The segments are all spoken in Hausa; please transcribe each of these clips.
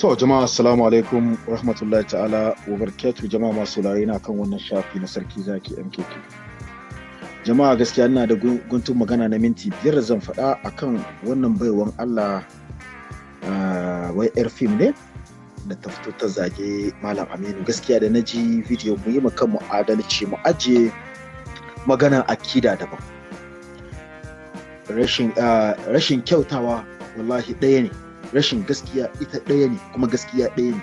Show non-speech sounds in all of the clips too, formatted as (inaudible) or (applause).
To jama'a assalamu alaikum wa rahmatullahi ta'ala wa barakatuh jama'a masu na kan wannan shafi na sarki zaki MKK. Jama'a gaskiya ina da guntun magana na minti biyar zan faɗa akan wannan baiwan Allah wai yar fim ne da ta fito ta zage Malam Aminu gaskiya da na ji bidiyo mu yi kan mu adalci mu ajiye magana akida daban. Rashin kyautawa wallahi ɗaya ne. Rashin gaskiya ita ɗaya ne kuma gaskiya ɗaya ne.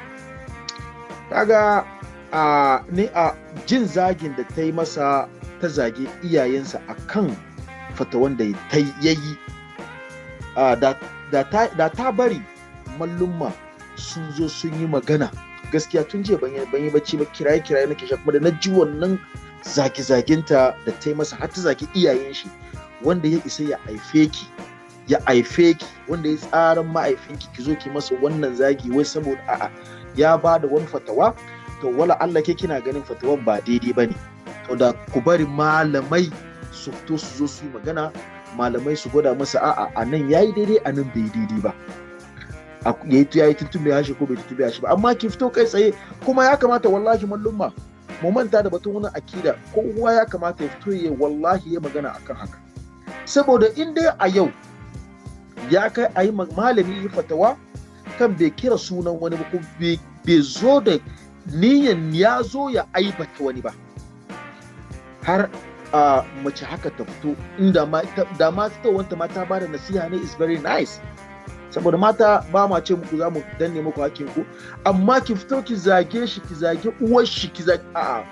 Kaga a ne a jin zagin da ta yi masa ta zage iyayensa a kan fata wanda ta yayi da ta bari mallumma sun zo sun yi magana gaskiya tun jiya ban yi bacci ba kiraye kiraye nake sha kuma da na ji wannan zage zaginta da ta yi masa har ta zage iyayen shi wanda ya isa ya haife ki ya haife ki wanda ya tsaran ma'aifinki ki zo ki masa wannan zagi wai saboda a'a ya ba da wani fatawa to wala Allah ke kina ganin fatawan ba daidai ba ne to da ku bari malamai su fito su zo su yi magana malamai su gwada masa a'a a nan yayi daidai a nan bai daidai ba. Ya yi tuntube ya shi ko bai tuntube ya shi ba. Amma ki fito kai tsaye kuma ya kamata wallahi mallumma mu manta da batun wani akida kowa ya kamata ya fito ya wallahi ya magana akan haka. Saboda in dai a yau ya kai a yi malami yi fatawa kan bai kira sunan wani ko bai zo da niyan ya zo ya aibata wani ba. Har a mace haka ta fito inda da ma wanta ma ta ba da nasiha ne is very nice. Saboda mata ba ma ce muku za mu danne muku hakkin ku amma ki fito ki zage shi ki zage uwar shi ki zage a'a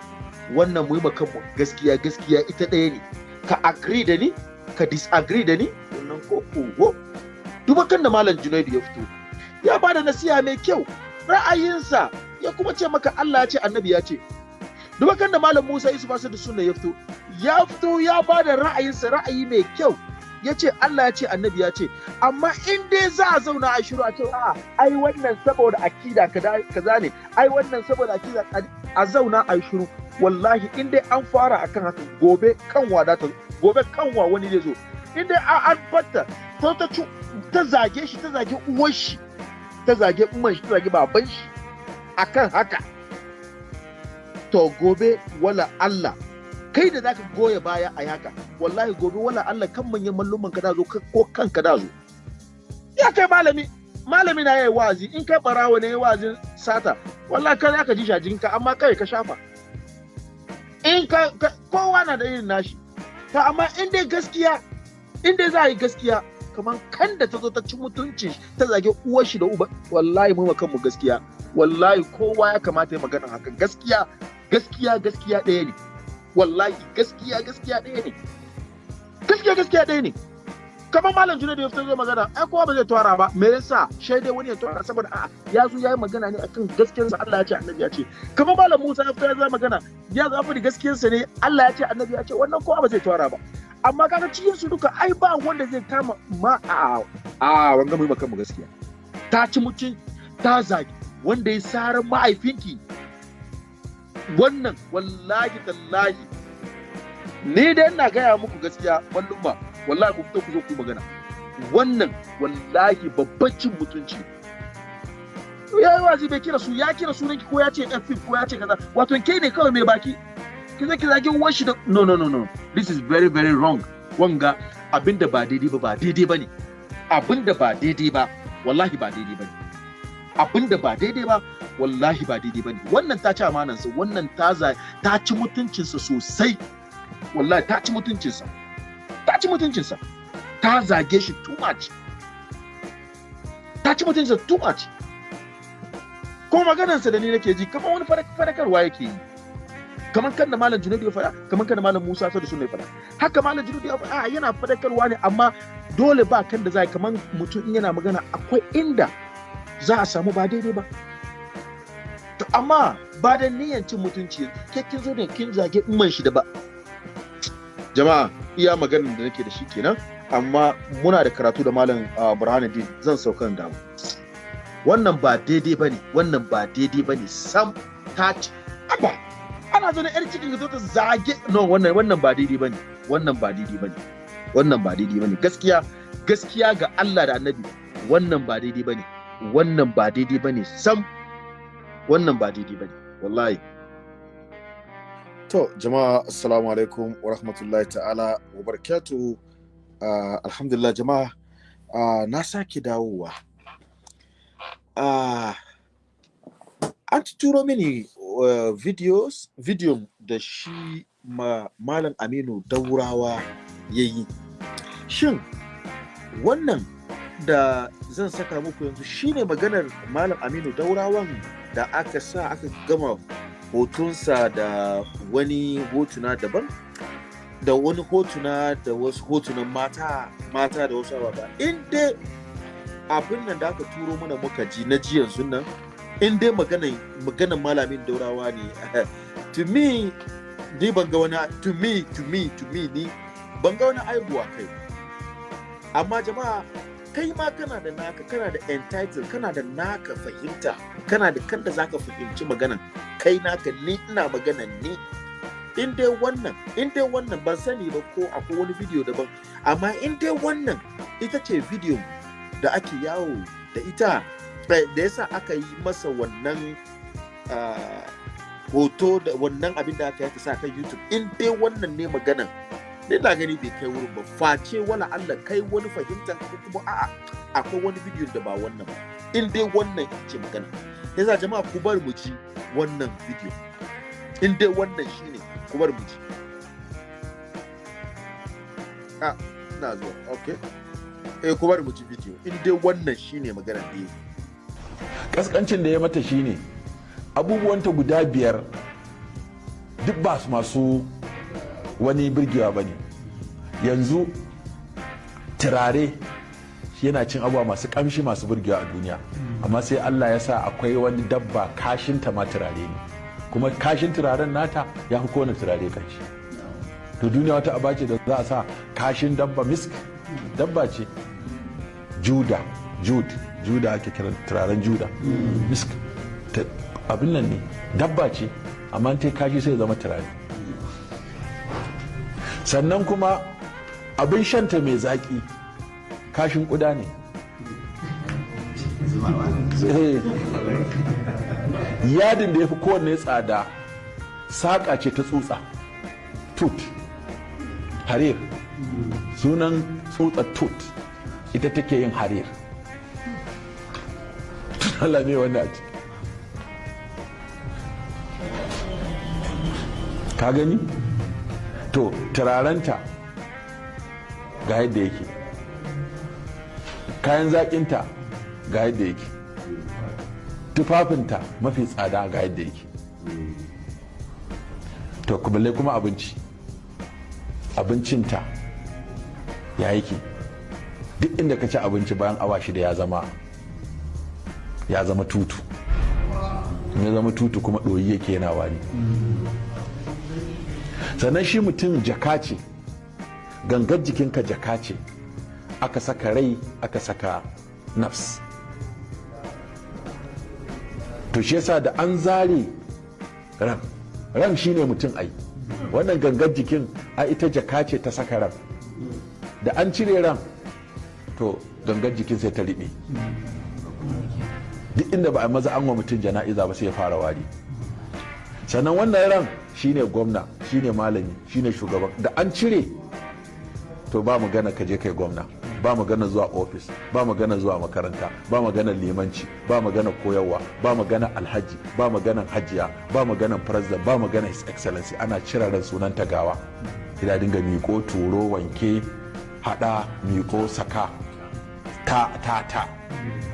wannan mu kanmu gaskiya gaskiya ita ɗaya ne. Ka agree da ni ka disagree da ni wannan ko ko dubakan da malam junaidu ya fito. Ya ba da nasiha mai kyau ra'ayinsa ya kuma ce maka Allah ya ce annabi ya ce. Dubakan da malam Musa Yusuf Asad da sunna ya fito. Ya fito ya ba da ra'ayinsa ra'ayi mai kyau. Ya ce Allah ya ce annabi ya ce. Amma in dai za a zauna a shiru a ce a'a ai wannan saboda akida kaza ne. Ai wannan saboda akida a zauna a shiru. Wallahi in dai an fara akan haka gobe kanwa da ta gobe kanwa wani zai zo. In dai an fatta ta ta zage shi ta zage uwar shi ta zage umman shi ta zage baban shi. Akan haka to gobe wala Allah kai da zaka goya baya a haka wallahi gobe wala Allah kan manyan malluman ka da zo ko kanka da zo. Ya kai malami malami na yayi wazi in kai barawo ne wazin sata wallahi kai zaka ji shajin ka amma kai ka shafa. In ka kowa na da irin nashi. To amma in dai gaskiya in dai za a yi gaskiya kamar kan da ta zo ta ci mutunci ta zage uwar shi da uba wallahi mu kan mu gaskiya. Wallahi kowa ya kamata ya magana haka. Gaskiya gaskiya gaskiya ɗaya ne. Wallahi gaskiya gaskiya ɗaya ne. Gaskiya gaskiya ɗaya ne. Kamar malam junaidu ya fito zai magana ai kowa ba zai tawara ba. Me yasa shaidai wani ya tawara saboda a'a ya zo ya yi magana ne akan gaskiyarsa Allah ya ce annabi ya ce. Kamar malam Musa ya fito ya zai magana ya zo faɗi gaskiyarsa ne Allah ya ce annabi ya ce wannan kowa ba zai tawara ba. Amma kaga cikin su duka ai ba wanda zai kama ma a a wanga mai maka mu gaskiya. Ta ci mutum ta zagi. Wanda ya sarar mahaifinki wannan wallahi tallahi. Ni dai ina gaya muku gaskiya wallon ba. Wallahi ku fito ku zo ku magana. Wannan wallahi babban cin mutunci. Ya yi wazi bai kira su ya kira sunanki ko ya ce yan ko ya ce kaza. Wato kai ne kawai mai baki? Ki zaki zagi uwar shi da no no no no. This is very very wrong. Wanga abin da ba daidai ba ba daidai ba ne abin da ba daidai ba wallahi ba daidai ba ne abin da ba daidai ba wallahi ba daidai ba ne wannan ta ci amanan sa wannan ta ta ci mutuncin sa sosai. Wallahi ta ci mutuncin sa ta ci mutuncin sa ta zage shi too much. Ta ci mutuncin sa too much. Ko maganarsa da ni nake ji kamar wani fadakarwa yake yi. Kamar kan da malam junaidu ya faɗa kamar kan da malam musa sa da sunna ya faɗa. Haka malam junaidu ya faɗa yana fadakarwa ne amma dole ba kan da za kamar mutum in yana magana akwai inda za a samu ba daidai ba. To amma ba da niyyar cin mutunci ke kin zo ne kin zage umman shi da ba. Jama'a iya maganar da nake da shi kenan amma muna da karatu da malam burhanuddin zan saukan damu wannan ba daidai ba ne wannan ba daidai ba ne sam ta ci aba ana zo na yar cikin ga ta zage no wannan wannan ba daidai ba ne. Wannan ba daidai ba ne. Wannan ba daidai ba ne. Gaskiya gaskiya ga Allah da annabi wannan ba daidai ba ne. Wannan ba daidai ba ne sam. Wannan ba daidai ba ne wallahi. To jama'a assalamu alaikum wa rahmatullahi ta'ala wa barakatuhu uh, alhamdulillah jama'a. Uh, na sake dawowa. Uh, an turo mini uh, videos video da shi ma malam aminu daurawa ya yi shin wannan da zan saka muku yanzu shine maganar malam aminu daurawan da aka sa aka gama hotunsa da wani hotuna daban da wani hotuna da wasu hotunan mata mata da wasu ababa. In dai abin nan da aka turo mana muka ji na ji yanzu nan in dai maganan malamin daurawa ne. (laughs) To me ni ban ga wani to me to me to me ni ban ga wani aibuwa kai amma jama'a kai ma kana da naka kana da entitled kana da naka fahimta kana da kanda zaka fahimci maganan. Kai naka ni ina maganan ni. In dai wannan in dai wannan ban sani ba ko akwai wani bidiyo daban. Amma in dai wannan ita ce bidiyo da ake yawo da ita da yasa aka yi masa wannan hoto da wannan abin da aka yi sa kan youtube. In dai wannan ne maganan ni na gani bai kai wurin ba. Face wala Allah kai wani fahimta ko kuma a'a akwai wani bidiyo da ba wannan ba. In dai wannan ce magana. Yasa jama'a ku bar mu ji wannan bidiyo in dai wannan shine ku bar mu ji. Ah na zo okay. Eh ku bar mu ji bidiyo. In dai wannan shine magana da yake kaskancin da ya mata shine abubuwanta guda biyar duk ba su masu wani birgewa ba ne. Yanzu turare yana cin abuwa masu kamshi masu birgewa a duniya. Amma sai allah ya sa akwai wani dabba kashinta ma turare ne. Kuma kashin turaren nata ya fi kowane turare kanshi to duniya wata aba ce da za a sa kashin dabba misk dabba ce. Juda jud juda ake kiran turaren juda. Misk. Abin nan ne. Dabba ce amma ta kashi sai zama turare. Sannan kuma abin shanta mai zaƙi kashin ƙuda ne. Yadin da ya fi kowanne tsada saƙa ce ta tsutsa. Tut. Harir. Sunan tsutsar tut. Ita take yin harir. Allah ne wanda a ciki. Ka gani? To turarenta ga yadda yake. Kayan zaƙinta ga yadda yake. Tufafinta mafi tsada ga yadda yake. To kubalai kuma abinci. Abincinta ya yake. Duk inda ka ci abinci bayan awa shida ya zama ya zama tutu. Ya zama tutu kuma ɗoyi yake yana wani sannan shi mutum jaka ce gangar jikinka jaka ce aka saka rai aka saka nafs. To shi yasa da an zare ran ran shine mutum ai. Wannan gangar jikin a ita jaka ce ta saka ran. Da an cire ran to gangar jikin sai ta riɓe. Duk inda ba a maza an wa mutum jana'iza ba sai ya fara wari. Sannan wannan ran shine gwamna shine malami shine shugaban da an cire to ba magana ka je kai gwamna. Ba magana zuwa ofis ba magana zuwa makaranta ba magana limanci ba magana koyarwa ba magana alhaji ba magana hajiya ba magana president ba magana his excellency. Ana cire ran sunan tagawa. Ina dinga miko turo wanke hada miko saka. Ta ta ta.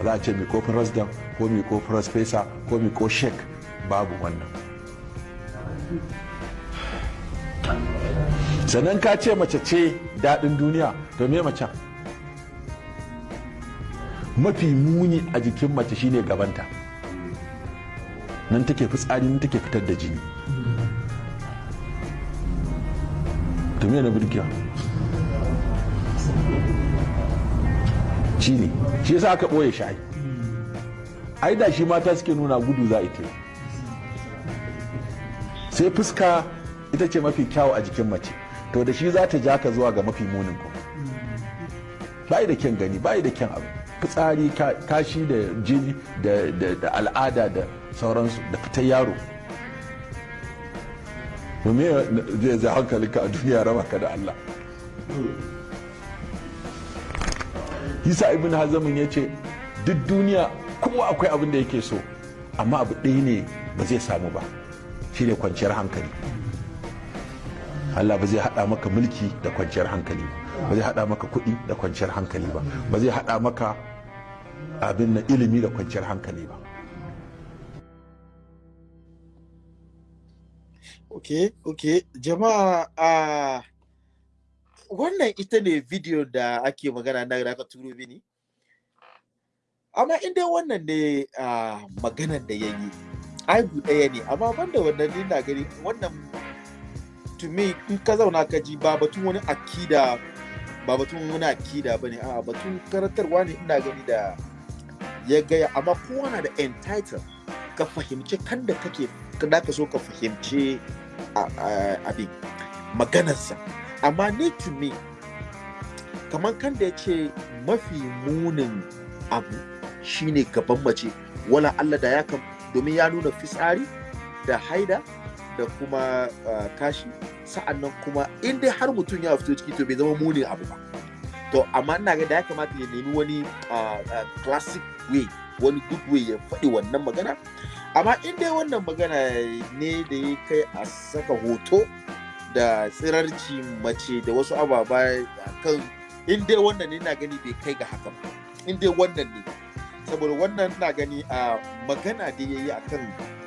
Za a ce miko president ko miko professor ko miko sheik babu wannan. Sannan ka ce mace ce daɗin duniya to me macen? Mafi muni a jikin mace shine gabanta. Nan take fitsari nan take fitar da jini. To me na birkiya shi ne shi yasa aka ɓoye shi ai. Da shi mata suke nuna gudu za a ita sai fuska ita ce mafi kyawu a jikin mace. To da shi za ta ja ka zuwa ga mafi munin kuma. Bayi da kyan gani bayi da kyan abu. Fitsari kashi da jini da al'ada da sauransu da fitar yaro. Domin zai hankalinka a duniya raba ka da Allah? Isa ibn Hazamin ya ce duk duniya kowa akwai abin da yake so amma abu ɗaya ne ba zai samu ba shi ne kwanciyar hankali. Allah ba zai haɗa maka mulki da kwanciyar hankali ba zai haɗa maka kuɗi da kwanciyar hankali ba ba zai haɗa maka abin na ilimi da kwanciyar hankali ba. Ok ok. Jama'a a wannan ita ne video da ake magana na da aka turo mini. Amma inda wannan ne a maganan da ya yi aibu ɗaya ne. Amma banda wannan ne na gani wannan to me in ka zauna ka ji ba batun wani akida ba batun wani akida ba ne a batun karantarwa ne ina gani da ya gaya. Amma kowa na da entitled ka fahimci kan da kake da ka so ka fahimci abin maganarsa. Amma ni to me kamar kan da ya ce mafi munin abu shine gaban mace. Wala Allah da ya kam domin ya nuna fitsari da haida da kuma uh, kashi. Sa'annan kuma in dai har mutum ya fito ciki to bai zama munin abu ba. To amma ina ga da ya kamata ya nemi wani uh, uh, classic way wani good way ya faɗi wannan magana. Amma in dai wannan magana ne da ya kai a saka hoto da tsirarci mace da wasu ababa kan in dai wannan na gani bai kai ga haka ba. In dai wannan ne. Saboda wannan na gani a magana da ya yi a kan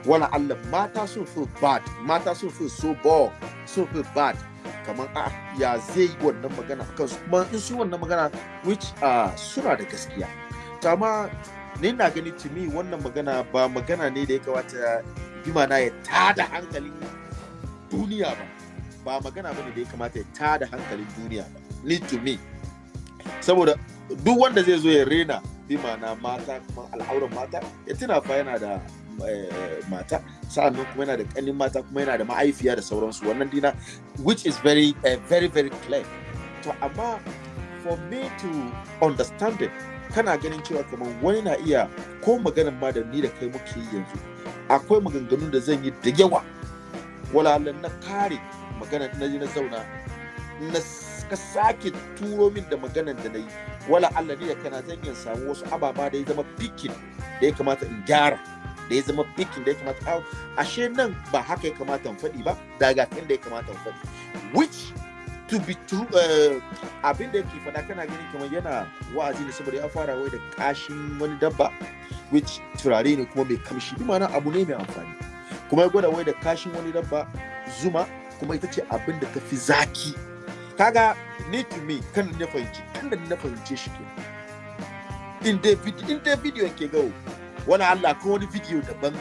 wani allah mata sun fi bad mata sun fi so ball sun fi bad. Kamar a ya zai yi wannan magana akan su kuma in su wannan magana which suna da gaskiya. Amma ni na gani to wannan magana ba magana ne da ya kamata bi mana ya tada hankalin duniya ba. Ba magana ba ne da ya kamata ya tada hankalin duniya ba. Ni to me saboda duk wanda zai zo ya rena bi mana mata kuma al'auran mata ya tuna fa yana da mata. Sa'annan kuma yana da kanin mata kuma yana da ma'aifiya da sauransu. Wannan dina which is very uh, very very clear. To amma for me to understand it kana ganin cewa kamar wani na iya ko maganan ma da ni da kai muke yanzu akwai maganganun da zan yi da yawa. Wala na kare maganan na na zauna na ka sake turo min da maganan da na yi wala Allah ne da kana zan iya samu wasu ababa da ya zama pikin da ya kamata in gyara da ya zama pikin da ya kamata. Ashe nan ba haka ya kamata in faɗi ba daga kan da ya kamata in faɗi. Which to be true uh, abin da yake faɗa kana gani kamar yana wa'azi ne saboda ya fara wai da kashin wani dabba which turare ne kuma mai kamshi. Bi ma'ana abu ne mai amfani. Kuma ya gwada wai da kashin wani dabba zuma kuma ita ce abin da ta fi zaki. Kaga ni to me kan na fahimci kan da na fahimce shi ke in dai in dai video ke gawo wani Allah ko wani video daban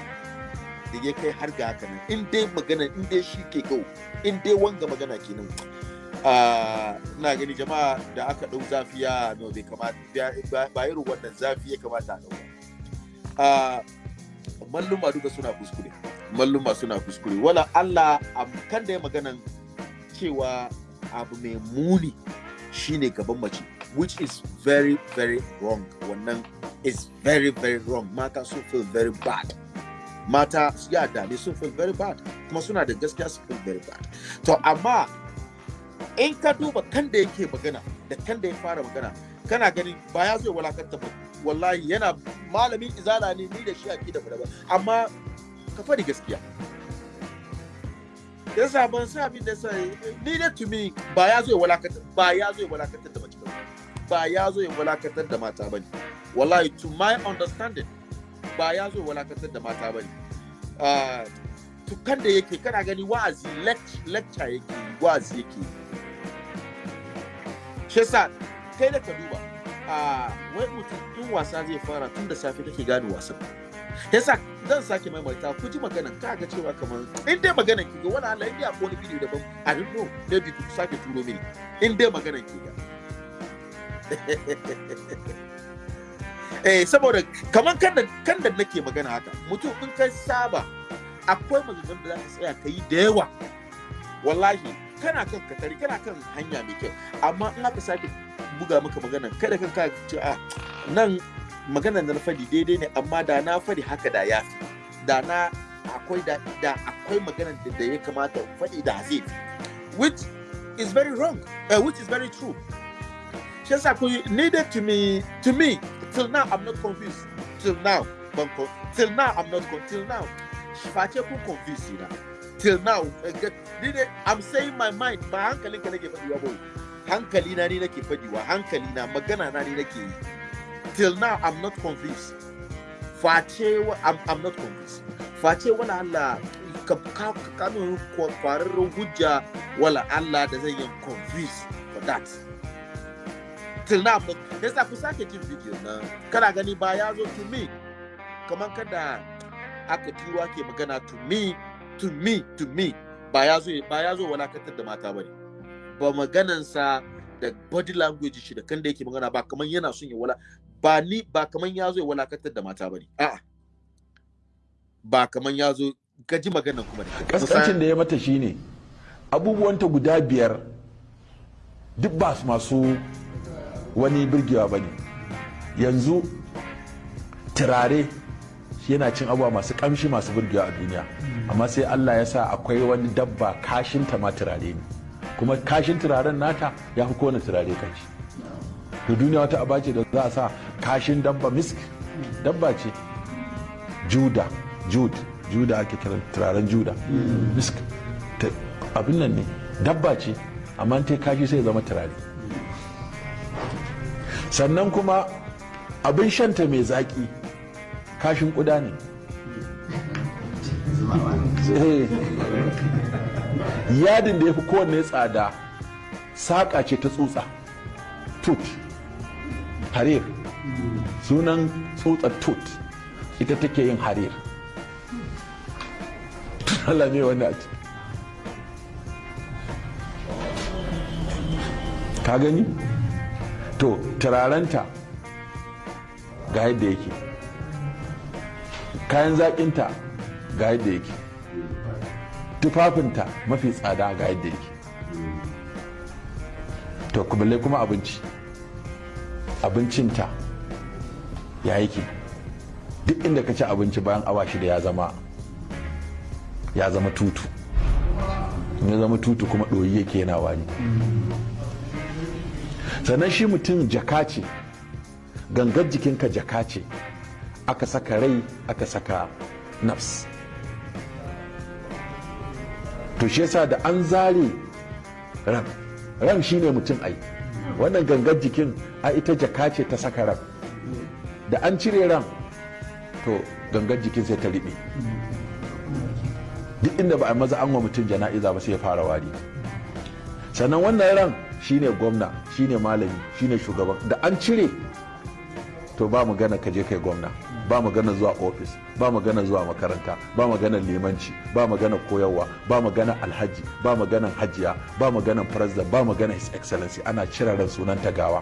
da ya kai har ga haka nan in dai magana in dai shi ke gawo in dai wanga magana kenan. Na gani jama'a da aka ɗau zafi ya no bai kamata ba irin wannan zafi ya kamata a ɗauka. Malluma duka suna kuskure. Malluma suna kuskure. Wala Allah kan da ya maganan cewa abu mai muni shine gaban mace which is very very wrong. Wannan is very very wrong. Mata sun feel very bad. Mata ya dame sun feel very bad kuma suna da gaskiya su feel very bad. To amma in ka duba kan da yake magana da kan da ya fara magana kana ganin ba ya zo walakanta ba. Wallahi yana malamin izala ne ni da shi a da ba amma ka faɗi gaskiya. Yasa ban sa abin da sai ni da tumi ba ya zo ya walakanta ba ya zo ya walakantar da mace ba. Ya zo ya walakantar da mata ba ne wallahi to my understanding ba ya zo ya walakantar da mata ba ne uh, to kan da yake kana gani wa'azi lecture yake wa'azi yake shi yasa kai da ka duba a wai mutum in wasa zai fara tun da safe kake gane wasan. Yasa zan sake maimaita ku ji magana ka ga cewa kamar in dai magana ki ga wani Allah in dai akwai wani bidiyo daban a don't know maybe ku sake turo mini. In dai magana ki ga. (laughs) Eh saboda kamar kan da kan da nake magana haka mutum in kai saba akwai maganganun da za ka tsaya ka yi da yawa. Wallahi kana kan katari kana kan hanya mai kyau. Amma in aka sake buga maka magana kada kan ka ce a nan na daidai ne amma da na haka da ya da na akwai da, akwai da, ya kamata da zai which is very wrong uh, which is very true. Shi yasa ku needed to me to me till now I'm not confused till now ban till now I'm not con- till now. Face kun confuse na. Till now eh, I'm saying my mind ba hankalin ka nake ba. Hankali na ni nake hankali na magana na ni nake yi till now I'm not confused face I'm, I'm not confused face wala Allah ka ka ka kano kwararren hujja wala Allah da zai yi confuse for that. Till now not yasa ku sake jin video na. Kana gani ba ya zo to me? Kamar kada aka turo ake magana to me to me to me. Ba ya zo ba ya zo walakantar da mata ba ne ba maganansa da body language shi da kan da yake magana ba kamar yana son ya wala ba ni ba kamar ya zo ya walakantar da mata ba ne. A'a. Ba kamar ya zo gaji maganan kuma ne kaskancin da ya mata shine abubuwanta guda biyar duk ba su masu wani birgewa ba ne yanzu turare yana cin abubuwa masu kamshi masu birgewa a duniya. Amma sai allah ya sa akwai wani dabba kashinta ma turare ne. Kuma kashin turaren nata ya fi kowane turare kanshi to duniya wata aba ce da za a sa kashin dabba misk dabba ce. Juda jud juda ake kiran turaren juda. Misk abin nan ne dabba ce amma ta kashi sai zama turare. Sannan kuma abin shanta mai zaki kashin kuda ne. Eh. yadin da ya fi kowanne tsada saƙa ce ta tsutsa. Tut. Harir. Sunan tsutsar tut. Ita take yin harir. Allah ne wanda a ka gani? To turarenta ga yadda yake. Kayan zaƙinta ga yadda yake. Tufafinta mafi tsada ga yadda yake. To kuma abinci. Abincinta ya yake? Duk inda ka ci abinci bayan awa shida ya zama ya zama tutu. Ya zama tutu kuma ɗoyi yake yana wani sannan shi mutum jaka ce gangar jikinka jaka ce aka saka rai aka saka nafs. To shi yasa da an zare ran ran shine mutum ai. Wannan gangar jikin a ita jaka ce ta saka ran. Da an cire ran to gangar jikin sai ta riɓe. Duk inda ba a maza an wa mutum jana'iza ba sai ya fara wari. Sannan wannan ran shine gwamna shine malami shine shugaban. Da an cire to ba magana ka je kai gwamna. Ba magana zuwa ofis ba magana zuwa makaranta ba magana limanci ba magana koyarwa ba magana alhaji ba magana hajiya ba magana president ba magana his excellency. Ana cire ran sunan tagawa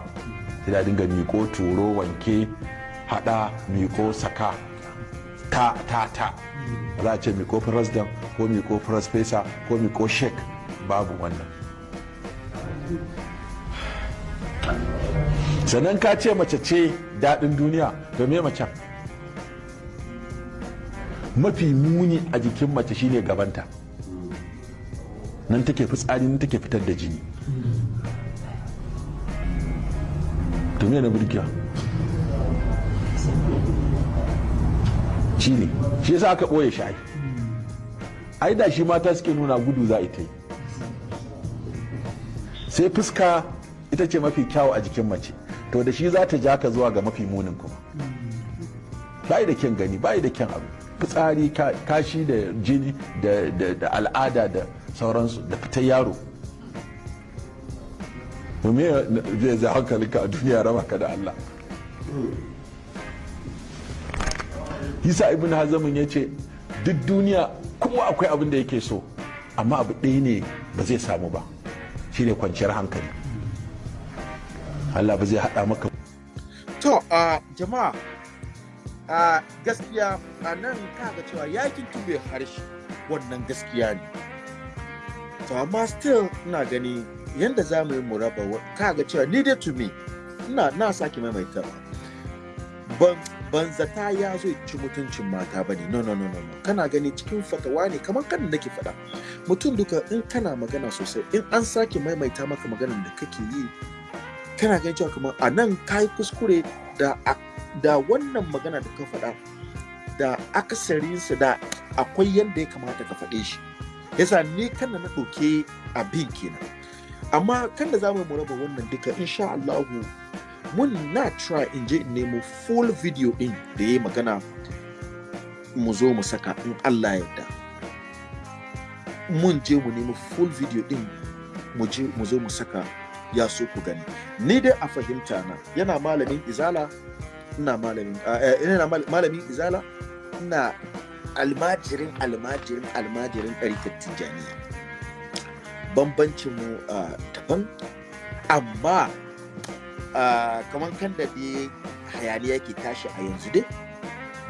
sai da dinga miko turo wanke hada miko saka. Ta ta ta. Za a ce miko president ko miko farfesa ko miko sheik. Babu wannan. Sannan ka ce mace ce daɗin duniya to me macen? Mafi muni a jikin mace shine gabanta. Nan take fitsari nan take fitar da jini. To me na burkiya shi ne shi yasa aka ɓoye shi ai. Da shi mata suke nuna gudu za ita yi sai fuska ita ce mafi kyawu a jikin mace to da shi za ta ja ka zuwa ga mafi munin kuma. Bayi da kyan gani bayi da kyan abu. Fitsari ka- kashi da jini da- da da al'ada da sauransu da fitar yaro. Me zai zai hankalinka a duniya raba ka da Allah? Isa ibn Hazamin ya ce duk duniya kowa akwai abin da yake so amma abu ɗaya ne ba zai samu ba shi ne kwanciyar hankali Allah ba zai haɗa maka To, a jama'a, a gaskiya a nan kaga cewa yaƙin tube harshe wannan gaskiya ne. To, amma still ina gani yadda za mu yi mu raba kaga cewa ni dai to me, ina na sake maimaitawa. ban ban zata ya zo ci mutuncin mata ba ne. No no no no kana gani cikin fatawa ne kamar kan nake faɗa. Mutum duka in kana magana sosai in an sake maimaita maka maganar da kake yi kana ganin cewa kamar a nan ka yi kuskure da da wannan magana da ka faɗa da akasarinsa da akwai yadda ya kamata ka faɗe shi. Yasa ni kan na ɗauke abin kenan. Amma kan da za mu raba wannan duka insha Allahu mun na try in je in nemo full video din da ya magana mu zo mu saka in Allah yadda mun je mu nemo full video din mu je mu zo mu saka ya so ku gani. Ni dai a fahimta na yana malamin izala ina malamin ina malamin izala ina almajirin almajirin almajirin ɗarikar tijjaniya. Bambancin mu daban amma kamar kan da dai hayaniya ke tashi a yanzu dai.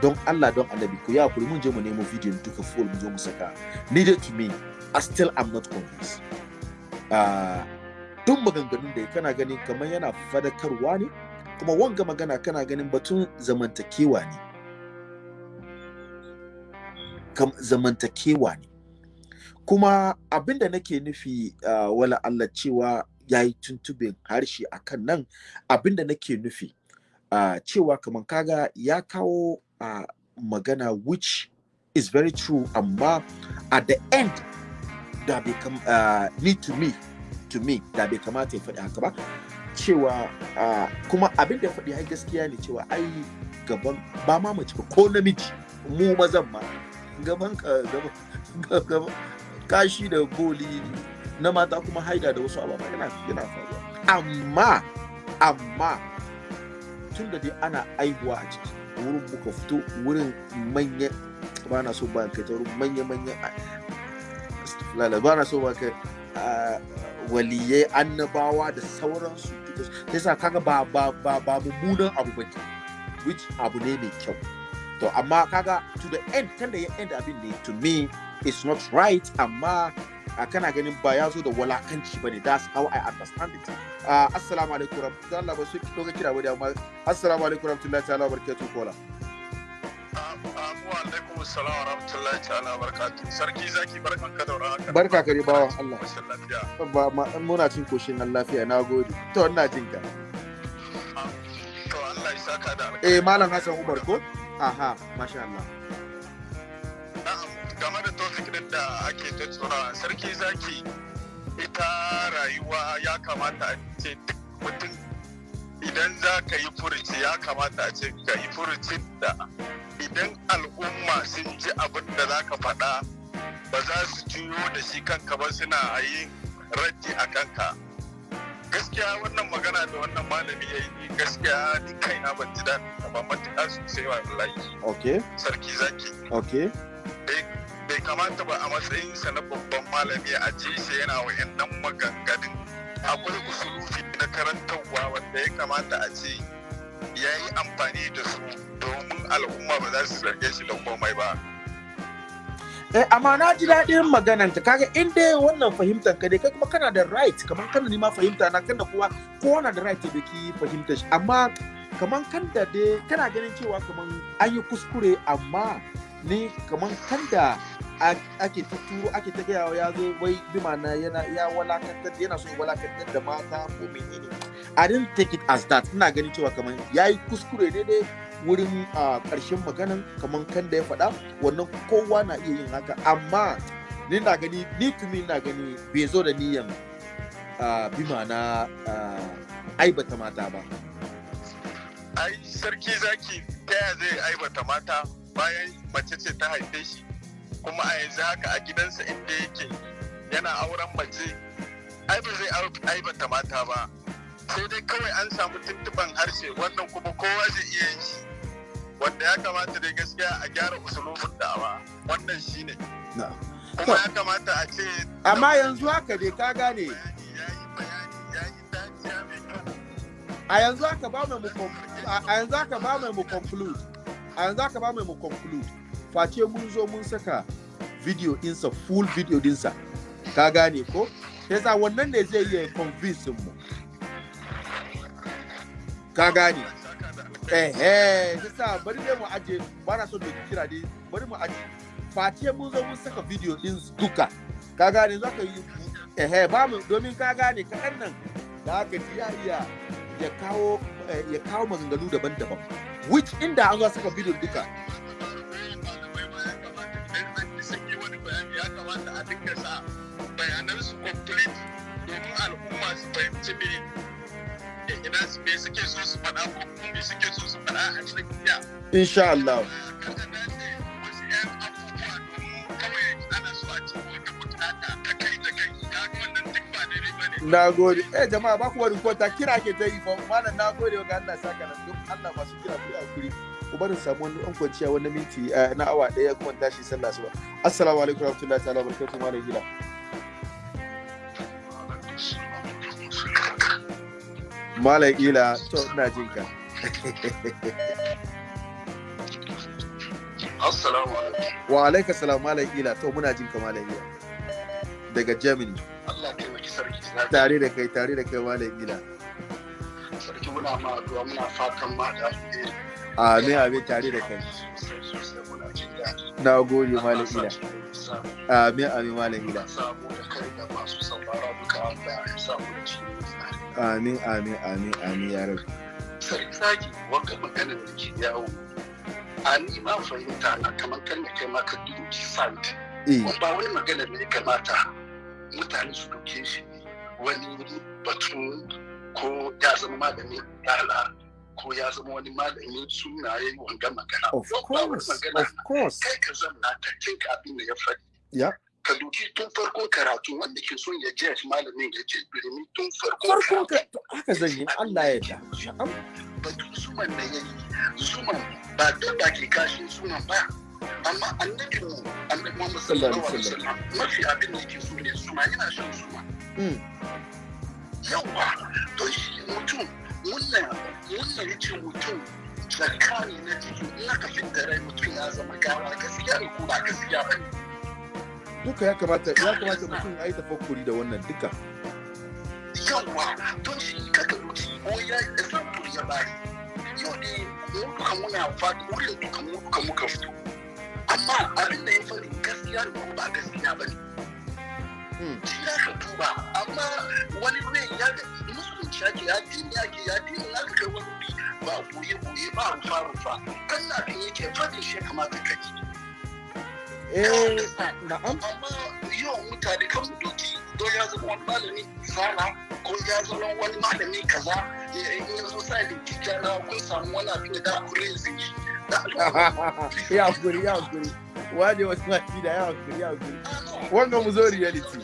Don Allah don annabi ku ya kuri mun je mu nemo bidiyon duka full mu zo mu saka. Needed to me I still am not convinced. Duk maganganun da kana ganin kamar yana fadakarwa ne kuma wanga magana kana ganin batun zamantakewa ne. Zamantakewa ne. Kuma abin da nake nufi uh, wala Allah cewa ya yi tuntubin harshe a kan nan abin da nake nufi uh, cewa kamar kaga ya kawo uh, magana which is very true amma at the end da bai kam uh, need to me to me da bai kamata ya faɗi haka ba cewa uh, kuma abin da ya faɗi ai gaskiya ne cewa ai gaban ba ma mace ko namiji mu mazan ma gaban gaban kashi da boli na mata kuma haida da wasu ababa yana yana faruwa. Amma amma tun da dai ana aihuwa a ciki wurin muka fito wurin manya ba na so ba kai ta wurin manya manya ba na so ba kai waliyai annabawa da sauransu. Yasa kaga ba ba ba ba mummunan abu ba which abu ne mai kyau. To amma kaga to the end kan da ya end abin ne to me it's not right amma uh, kana ganin ba ya zo da walakanci ba ne. That's how I understand it. Uh, assalamu alaikum rahmatullahi Allah ba su ga kira ba da amma assalamu alaikum rahmatullahi ta'ala barakatuh kola. Wa alaikum assalam wa rahmatullahi ta'ala barakatuh sarki zaki barkan ka da haka barka kare bawan Allah. Mashin lafiya ba ma muna cin koshin nan lafiya nagode to ina jin ka. To Allah ya saka da eh malam Hassan Umar ko? Aha masha Allah. Da ake tattauna. Sarki zaki ita rayuwa ya kamata a ce duk mutum idan za ka yi furuci ya kamata a ce ka yi furucin da idan al'umma sun ji abin da za ka faɗa ba za su juyo da shi kanka ba suna yin raddi a kanka. Gaskiya wannan magana da wannan malami ya yi gaskiya ni kaina ban ji daɗin ba matuƙa sosai wallahi. Okay. Sarki zaki. Okay. Bai kamata ba a matsayinsa na babban malami a ji shi yana wa'annan maganganun. Akwai usulufi na karantarwa wanda ya kamata a ce ya yi amfani da su domin al'umma ba za su zarge shi da komai ba. Eh, amma na ji daɗin maganan ta kaga in dai wannan fahimtar ka dai kai kuma kana da right kamar kana ni ma fahimta na kanda kowa kowa na da right da ki fahimtar shi. Amma kamar kan da dai kana ganin cewa kamar an yi kuskure amma ni kamar kan da ake ta turo ake ta gaya ya zo wai bi na yana ya walakantar yana so walakantar da mata ko menene. I didn't take it as that. Ina ganin cewa kamar yayi kuskure ne dai wurin ƙarshen maganan kamar kan da ya faɗa wannan kowa na iya yin haka. Amma ni na gani ni tumi na gani bai zo da niyan bi na aibata mata ba. Ai sarki zaki ta zai aibata mata bayan mace ce ta haife shi? Kuma a yanzu haka a gidansa inda yake yana auren mace ai ba zai aibata mata ba. Sai dai kawai an samu tuntuban harshe wannan kuma kowa zai iya yin shi. Wanda ya kamata dai gaskiya a gyara usulubin da'awa wannan shine kuma ya kamata a ce amma yanzu haka dai ka gane. a yanzu haka ba mai mu conclude. A yanzu haka ba mai mu conclude. Face mun zo mun saka video dinsa full video dinsa. Ka gane ko? Yasa wannan ne zai iya convince mu. Ka gane? Eh eh shi sa bari dai mu aje ba so da kira dai. Bari mu aje face mun zo mun saka video din duka. Ka gane? Za ka yi eh eh ba mu domin ka gane kaɗan nan da haka ji ya iya ya kawo eh, ya kawo maganganu daban-daban. Which inda an zo saka video duka ya kamata a dinga sa bayanan su complete domin al'umma su fahimci me ina su me suke so su faɗa ko kuma me suke so su faɗa a cikin ya insha Allah. Na a ba ba gode. Eh jama'a ba ku wani kwanta kira ke ta yi fa. Malam na gode ga Allah saka nan. Duk Allah masu kira ku yi haƙuri. Ku barin samu wani an kwanciya wani minti eh, na awa ɗaya kuma tashi sallah suba assalamu alaikum warahmatullahi ta'ala barakatuh malam gila malam gila to ina jin ka. Assalamu alaikum. Wa alaikum salam malam gila to muna jin ka malam gila daga Germany. Allah ya taimaki sarki tare da kai tare da kai malam gila sarki muna ma addu'a muna fatan ma da alheri. Amin amin tare da kai. Na gode malam gila sa amin amin malam ya tsari amin amin amin amin ya rabu sarki maganar da ke yawo a ni ma fahimta na kamar kan da kai ma ka dubi site eh. Ba wani maganar ya kamata mutane su ɗauke shi wani batun ko ya zama malamin yala ko ya zama wani malamin sunaye wanga magana. Of course of course. Kai ka zamna ka tinka abin da ya faɗi. Ya. Ka duki tun farkon karatu wanda ke son ya je malamin ya je birni tun ka karatu. haka zan yi Allah ya na'am batun zuman da ya yi zuman ba dabba ke kashin zuman ba amma annabi mu annabi Muhammad sallallahu alaihi wasallam mafi abin da yake so ne zuma yana shan zuma. Mm. yawa to shi mutum wannan wannan ya ce mutum zakani na jiki in aka fitta rai mutum ya zama gawa gaskiya ne ko ba gaskiya ba ne? Duka ya kamata ya kamata mutum ya yi tafakkuri da wannan duka. Yawa don shi kaka mutu ko ya example ya bari yau ne mu duka muna faɗi wurin duka mu duka muka fito. Amma abin da ya faɗi gaskiya ne ko ba gaskiya ba ne. Shi ka duba amma wani rai ya musulunci ake ya dini ake ya dini ya ka kai wani wuri ba ɓoye ɓoye ba rufa rufa. Na kan yake faɗin shi kamata ka ji. Eh na'am. Amma yau mutane kan doki don ya zama wani malami sana ko ya zama wani malami kaza in ya zo sa da tijjana kun samu wani abin da da kuren zai (laughs) ya haƙuri ya haƙuri. Wane wasu mafi da ya haƙuri ya haƙuri wanga mu zo reality.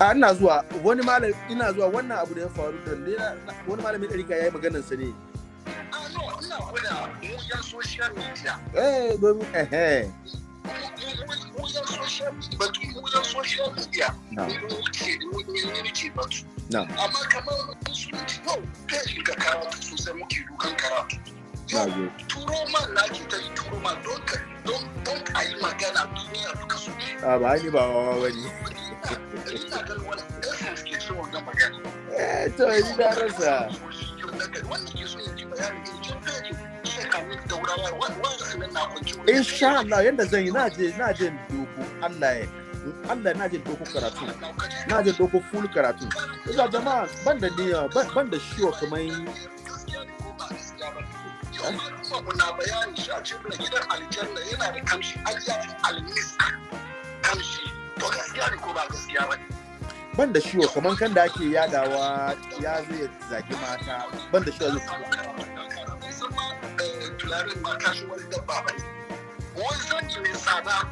A ina zuwa. Wani malam ina zuwa. Wannan abu da ya faru da wani malamin ɗarika ya yi maganar sa ne. Ina gwada mu yan social media eh domin mu yan social media batu mu yan social media na mu ce mu ne ce batu amma kamar musulunci yau kai ga karatu sosai muke dukan karatu yau turo man na ke ta yi turo man don ka don don a yi magana duniya duka su a ba ni ba wawa ba ne ina ganin wani essence ke so wannan magana. Eh to ni da rasa. Ke so ya ji bayani ne jin insha Allah yanda zan yi na je na je doko. Allah ya Allah na je doko karatu. Na je doko full karatu. Ina jama'a ban da niyya ban da shiwa kamar na bayani shi a cikin gidan aljanna yana da kamshi. Aljafin almisk kamshi. To gaskiya ne ko ba gaskiya ba ban da shiwa kamar kan da ake yadawa ya zai zagi mata. Ban da shiwa zai zama tularin ma kashi wani dabba ba ne. Wani mai tsada.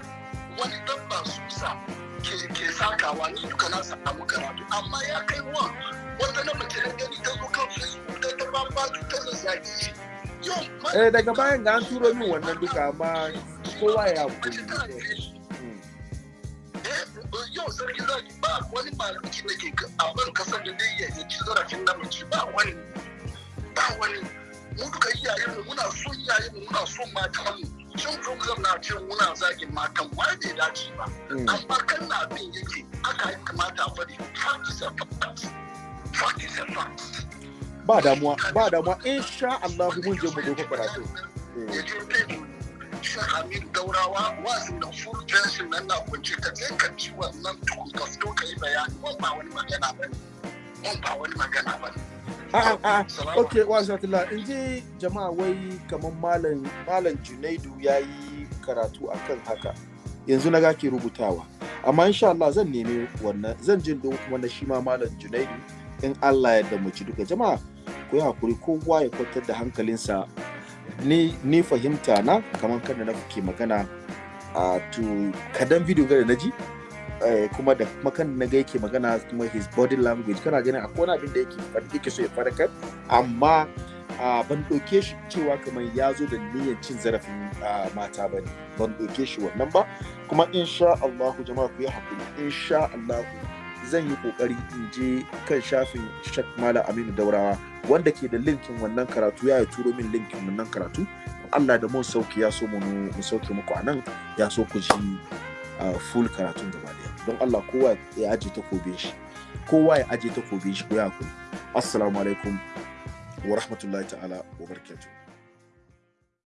Wani dabba susa ke sakawa. Ni duka na samu karatu. Amma ya kai wa wanda na mace da gani ta zo kan facebook ta ta ba ta shi. Eh daga bayan ga an turo min wannan duka amma kowa ya haƙuri yau sarki zaki ba wani malami da ke a ban ƙasar da dai ya ci zarafin namiji ba wani ba wani. Mu duka iyayen mu muna son iyayen mu muna son matan mu program na ce muna zagin matan wai bai dace ba. Mm. amma kan na abin yake aka yi kamata a faɗi fact is a fact. Fact is a fact. Ba damuwa ba damuwa. Insha Allah mun je mu doka karatu. Hamid Daurawa full nan na kunce ka je ka ci wannan tukun ka fito ka yi bayani ba wani magana ba ba wani magana ba in ji jama'a wai kamar malam junaidu ya yi karatu akan haka. Yanzu na ke rubutawa. Amma Allah zan nemi wannan zan jin kuma na shi ma malam junaidu in Allah ya mu ci duka. Jama'a ku haƙuri kowa ya kwantar da hankalinsa. Ni fahimta na kamar kan da na ke magana a to kadan video ga da na ji eh, kuma da kuma kan na ga yake magana kuma his body language. Kana ganin akwai wani abin da yake yake so ya faɗakar amma ban ɗauke shi cewa kamar ya zo da niyyar cin zarafin mata ba ne. Ban ɗauke shi wannan ba. Kuma insha Allahu jama'a ku yi haƙuri insha Allahu zan yi ƙoƙari in je kan shafin Shak Malam Aminu Daurawa. Wanda ke da linkin wannan karatu ya turo min linkin wannan karatu. Allah da mun sauƙi ya so mu mu sauke muku a nan ya so ku ji full karatun gaba ɗaya don Allah kowa ya aje takobin shi. Kowa ya aje takobin shi ku ya haƙuri. Assalamu alaikum wa rahmatullahi ta'ala wa barakatuh.